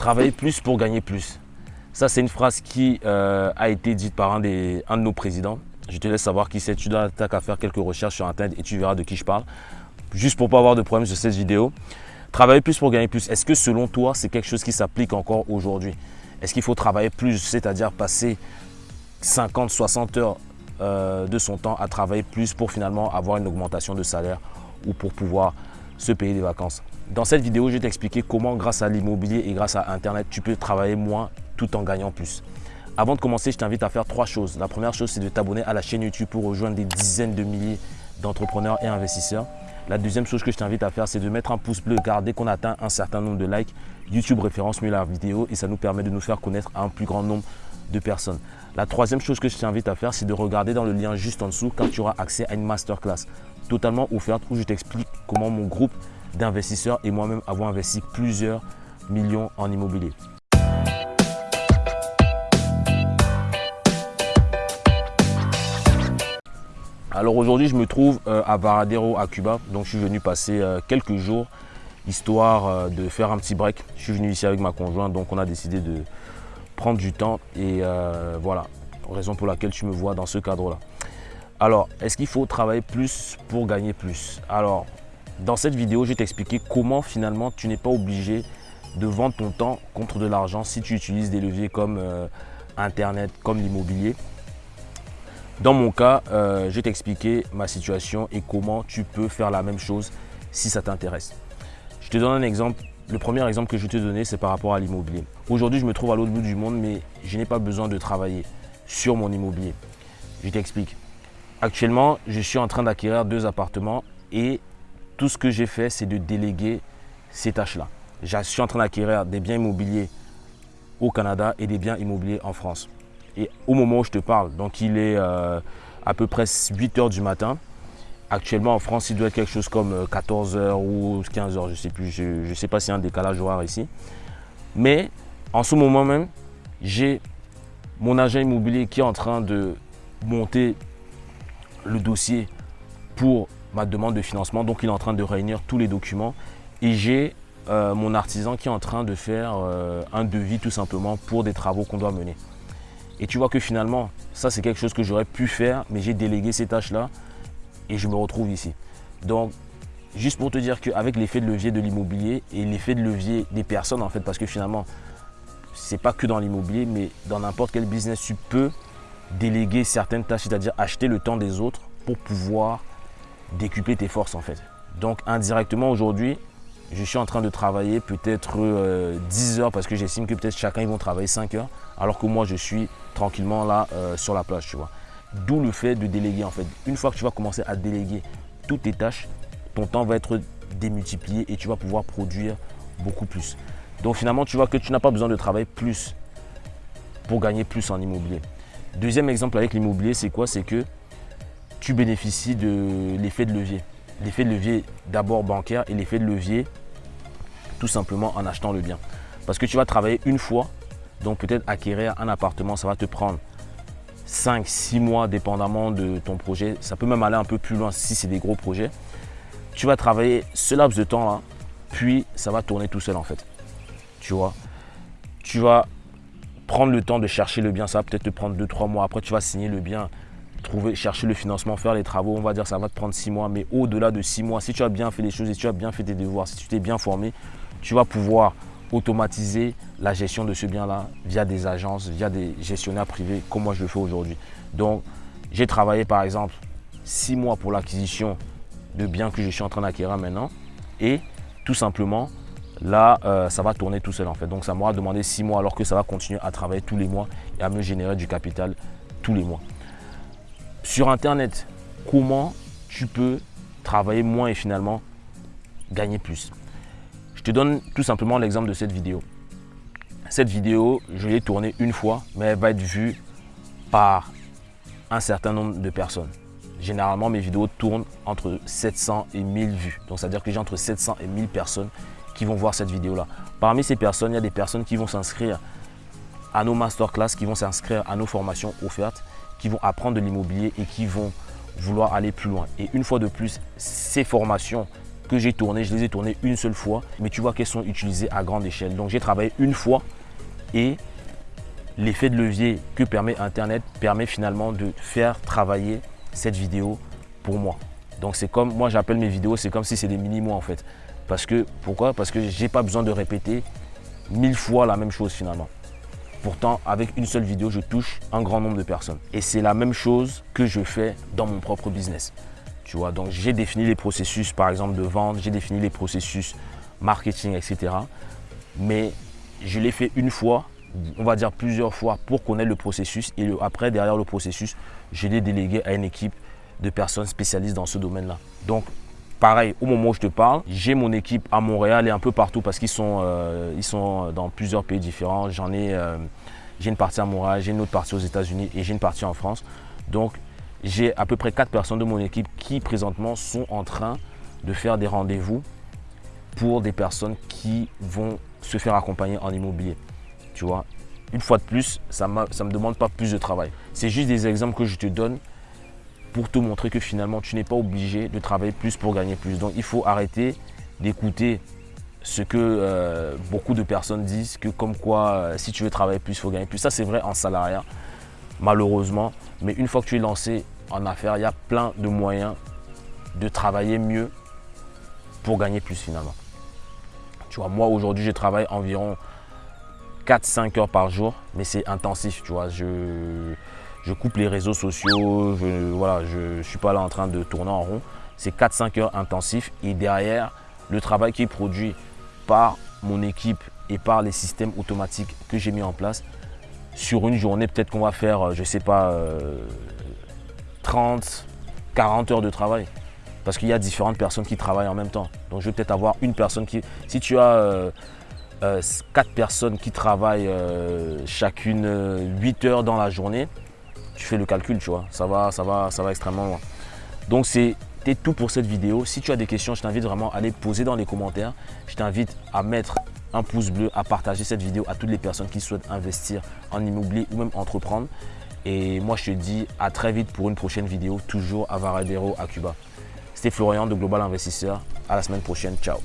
Travailler plus pour gagner plus. Ça, c'est une phrase qui euh, a été dite par un, de nos présidents. Je te laisse savoir qui c'est. Tu dois qu'à faire quelques recherches sur Internet et tu verras de qui je parle. Juste pour ne pas avoir de problème sur cette vidéo. Travailler plus pour gagner plus. Est-ce que selon toi, c'est quelque chose qui s'applique encore aujourd'hui? Est-ce qu'il faut travailler plus, c'est-à-dire passer 50, 60 heures euh, de son temps à travailler plus pour finalement avoir une augmentation de salaire ou pour pouvoir se payer des vacances? Dans cette vidéo, je vais t'expliquer comment grâce à l'immobilier et grâce à Internet, tu peux travailler moins tout en gagnant plus. Avant de commencer, je t'invite à faire trois choses. La première chose, c'est de t'abonner à la chaîne YouTube pour rejoindre des dizaines de milliers d'entrepreneurs et investisseurs. La deuxième chose que je t'invite à faire, c'est de mettre un pouce bleu car dès qu'on atteint un certain nombre de likes, YouTube référence mieux la vidéo et ça nous permet de nous faire connaître à un plus grand nombre de personnes. La troisième chose que je t'invite à faire, c'est de regarder dans le lien juste en dessous car tu auras accès à une masterclass totalement offerte où je t'explique comment mon groupe d'investisseurs et moi-même avons investi plusieurs millions en immobilier. Alors aujourd'hui, je me trouve euh, à Varadero, à Cuba. Donc je suis venu passer euh, quelques jours, histoire euh, de faire un petit break. Je suis venu ici avec ma conjointe, donc on a décidé de prendre du temps. Et voilà, raison pour laquelle tu me vois dans ce cadre-là. Alors, est-ce qu'il faut travailler plus pour gagner plus? Alors, dans cette vidéo, je vais t'expliquer comment finalement tu n'es pas obligé de vendre ton temps contre de l'argent si tu utilises des leviers comme Internet, comme l'immobilier. Dans mon cas, euh, je vais t'expliquer ma situation et comment tu peux faire la même chose si ça t'intéresse. Je te donne un exemple. Le premier exemple que je vais te donner, c'est par rapport à l'immobilier. Aujourd'hui, je me trouve à l'autre bout du monde, mais je n'ai pas besoin de travailler sur mon immobilier. Je t'explique. Actuellement, je suis en train d'acquérir deux appartements et tout ce que j'ai fait, c'est de déléguer ces tâches-là. Je suis en train d'acquérir des biens immobiliers au Canada et des biens immobiliers en France. Et au moment où je te parle, donc il est euh, à peu près 8 heures du matin. Actuellement en France, il doit être quelque chose comme 14 euh, heures ou 15 heures, je ne sais plus. Je ne sais pas s'il y a un décalage horaire ici. Mais en ce moment même, j'ai mon agent immobilier qui est en train de monter le dossier pour ma demande de financement. Donc, il est en train de réunir tous les documents. Et j'ai euh, mon artisan qui est en train de faire un devis tout simplement pour des travaux qu'on doit mener. Et tu vois que finalement, ça c'est quelque chose que j'aurais pu faire, mais j'ai délégué ces tâches-là et je me retrouve ici. Donc, juste pour te dire qu'avec l'effet de levier de l'immobilier et l'effet de levier des personnes en fait, parce que finalement, c'est pas que dans l'immobilier, mais dans n'importe quel business, tu peux déléguer certaines tâches, c'est-à-dire acheter le temps des autres pour pouvoir décupler tes forces en fait. Donc indirectement aujourd'hui, je suis en train de travailler peut-être 10 euh, heures parce que j'estime que peut-être chacun ils vont travailler 5 heures alors que moi je suis tranquillement là euh, sur la plage tu vois. D'où le fait de déléguer en fait. Une fois que tu vas commencer à déléguer toutes tes tâches, ton temps va être démultiplié et tu vas pouvoir produire beaucoup plus. Donc finalement tu vois que tu n'as pas besoin de travailler plus pour gagner plus en immobilier. Deuxième exemple avec l'immobilier c'est quoi? C'est que tu bénéficies de l'effet de levier. L'effet de levier d'abord bancaire et l'effet de levier tout simplement en achetant le bien. Parce que tu vas travailler une fois, donc peut-être acquérir un appartement, ça va te prendre 5, 6 mois dépendamment de ton projet. Ça peut même aller un peu plus loin si c'est des gros projets. Tu vas travailler ce laps de temps-là, puis ça va tourner tout seul en fait. Tu vois, tu vas prendre le temps de chercher le bien, ça va peut-être te prendre 2-3 mois. Après, tu vas signer le bien, trouver, chercher le financement, faire les travaux, on va dire ça va te prendre 6 mois. Mais au-delà de 6 mois, si tu as bien fait les choses si tu as bien fait tes devoirs, si tu t'es bien formé, tu vas pouvoir automatiser la gestion de ce bien-là via des agences, via des gestionnaires privés, comme moi je le fais aujourd'hui. Donc, j'ai travaillé par exemple six mois pour l'acquisition de biens que je suis en train d'acquérir maintenant et tout simplement, là, euh, ça va tourner tout seul en fait. Donc, ça m'aura demandé six mois alors que ça va continuer à travailler tous les mois et à me générer du capital tous les mois. Sur Internet, comment tu peux travailler moins et finalement gagner plus? Je te donne tout simplement l'exemple de cette vidéo. Cette vidéo, je l'ai tournée une fois, mais elle va être vue par un certain nombre de personnes. Généralement, mes vidéos tournent entre 700 et 1000 vues. Donc, c'est-à-dire que j'ai entre 700 et 1000 personnes qui vont voir cette vidéo-là. Parmi ces personnes, il y a des personnes qui vont s'inscrire à nos masterclass, qui vont s'inscrire à nos formations offertes, qui vont apprendre de l'immobilier et qui vont vouloir aller plus loin. Et une fois de plus, ces formations que j'ai tournées, je les ai tournées une seule fois, mais tu vois qu'elles sont utilisées à grande échelle. Donc j'ai travaillé une fois et l'effet de levier que permet Internet permet finalement de faire travailler cette vidéo pour moi. Donc c'est comme, moi j'appelle mes vidéos, c'est comme si c'est des mini-mois en fait. Parce que, pourquoi? Parce que j'ai pas besoin de répéter mille fois la même chose finalement. Pourtant, avec une seule vidéo, je touche un grand nombre de personnes. Et c'est la même chose que je fais dans mon propre business. Tu vois, donc j'ai défini les processus, par exemple, de vente, j'ai défini les processus marketing, etc. Mais je l'ai fait une fois, on va dire plusieurs fois pour connaître le processus. Et après, derrière le processus, je l'ai délégué à une équipe de personnes spécialistes dans ce domaine-là. Donc, Pareil, au moment où je te parle, j'ai mon équipe à Montréal et un peu partout parce qu'ils sont, euh, sont dans plusieurs pays différents. J'en ai, euh, j'ai une partie à Montréal, j'ai une autre partie aux États-Unis et j'ai une partie en France. Donc, j'ai à peu près quatre personnes de mon équipe qui présentement sont en train de faire des rendez-vous pour des personnes qui vont se faire accompagner en immobilier. Tu vois, une fois de plus, ça ne me demande pas plus de travail. C'est juste des exemples que je te donne pour te montrer que finalement, tu n'es pas obligé de travailler plus pour gagner plus. Donc, il faut arrêter d'écouter ce que euh, beaucoup de personnes disent, que comme quoi, euh, si tu veux travailler plus, il faut gagner plus. Ça, c'est vrai en salariat, malheureusement. Mais une fois que tu es lancé en affaires, il y a plein de moyens de travailler mieux pour gagner plus finalement. Tu vois, moi, aujourd'hui, je travaille environ 4-5 heures par jour, mais c'est intensif, tu vois. Je, je coupe les réseaux sociaux, je ne suis pas là en train de tourner en rond. C'est 4-5 heures intensifs et derrière, le travail qui est produit par mon équipe et par les systèmes automatiques que j'ai mis en place, sur une journée, peut-être qu'on va faire, euh, je ne sais pas, 30, euh, 40 heures de travail. Parce qu'il y a différentes personnes qui travaillent en même temps. Donc je vais peut-être avoir une personne qui... Si tu as euh, quatre personnes qui travaillent chacune 8 heures dans la journée, tu fais le calcul, tu vois. Ça va, ça va, ça va extrêmement loin. Donc c'était tout pour cette vidéo. Si tu as des questions, je t'invite vraiment à les poser dans les commentaires. Je t'invite à mettre un pouce bleu, à partager cette vidéo à toutes les personnes qui souhaitent investir en immobilier ou même entreprendre. Et moi, je te dis à très vite pour une prochaine vidéo, toujours à Varadero, à Cuba. C'était Florian de Global Investisseur. À la semaine prochaine. Ciao.